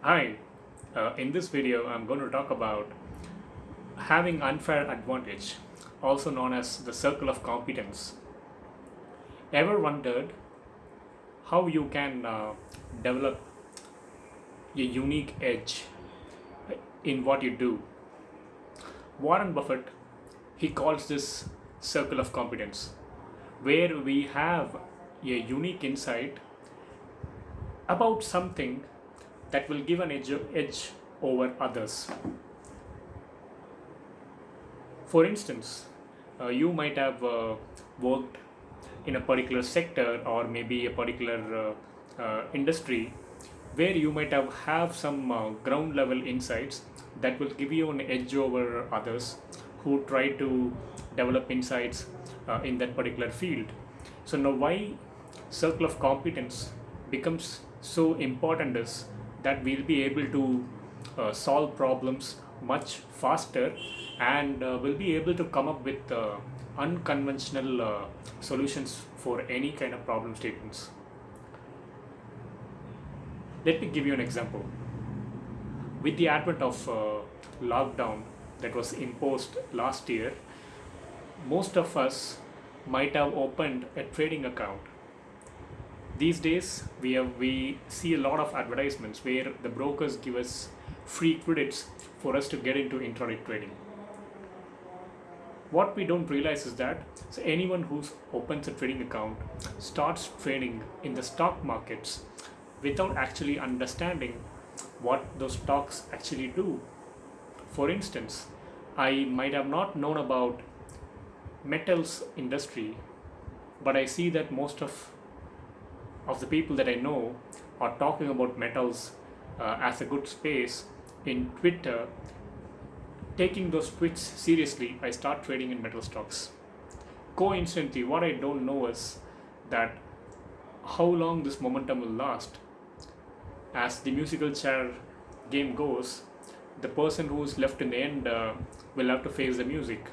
Hi, uh, in this video I'm going to talk about having unfair advantage, also known as the circle of competence. Ever wondered how you can uh, develop a unique edge in what you do? Warren Buffett, he calls this circle of competence, where we have a unique insight about something that will give an edge, edge over others. For instance, uh, you might have uh, worked in a particular sector or maybe a particular uh, uh industry where you might have, have some uh, ground level insights that will give you an edge over others who try to develop insights uh, in that particular field. So now why circle of competence becomes so important is that we'll be able to uh, solve problems much faster and uh, we'll be able to come up with uh, unconventional uh, solutions for any kind of problem statements. Let me give you an example. With the advent of uh, lockdown that was imposed last year, most of us might have opened a trading account these days we have we see a lot of advertisements where the brokers give us free credits for us to get into intraday trading. What we don't realize is that so anyone who opens a trading account starts trading in the stock markets without actually understanding what those stocks actually do. For instance i might have not known about metals industry but i see that most of of the people that I know are talking about metals uh, as a good space in Twitter, taking those tweets seriously, I start trading in metal stocks. Coincidentally, what I don't know is that how long this momentum will last. As the musical chair game goes, the person who's left in the end uh, will have to face the music.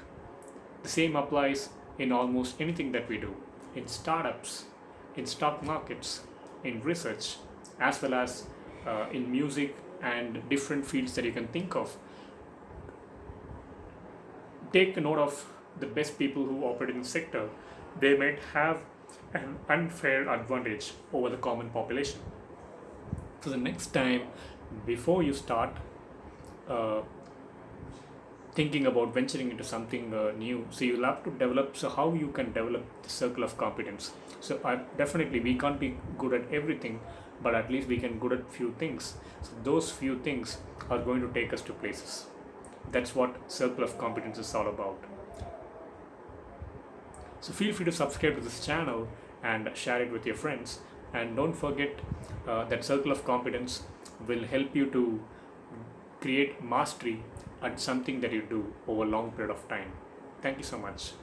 The same applies in almost anything that we do. In startups, in stock markets, in research, as well as uh, in music and different fields that you can think of. Take note of the best people who operate in the sector. They might have an unfair advantage over the common population. So the next time, before you start uh, thinking about venturing into something uh, new. So you'll have to develop so how you can develop the circle of competence. So I, definitely we can't be good at everything but at least we can good at few things. So those few things are going to take us to places. That's what circle of competence is all about. So feel free to subscribe to this channel and share it with your friends. And don't forget uh, that circle of competence will help you to create mastery at something that you do over a long period of time. Thank you so much.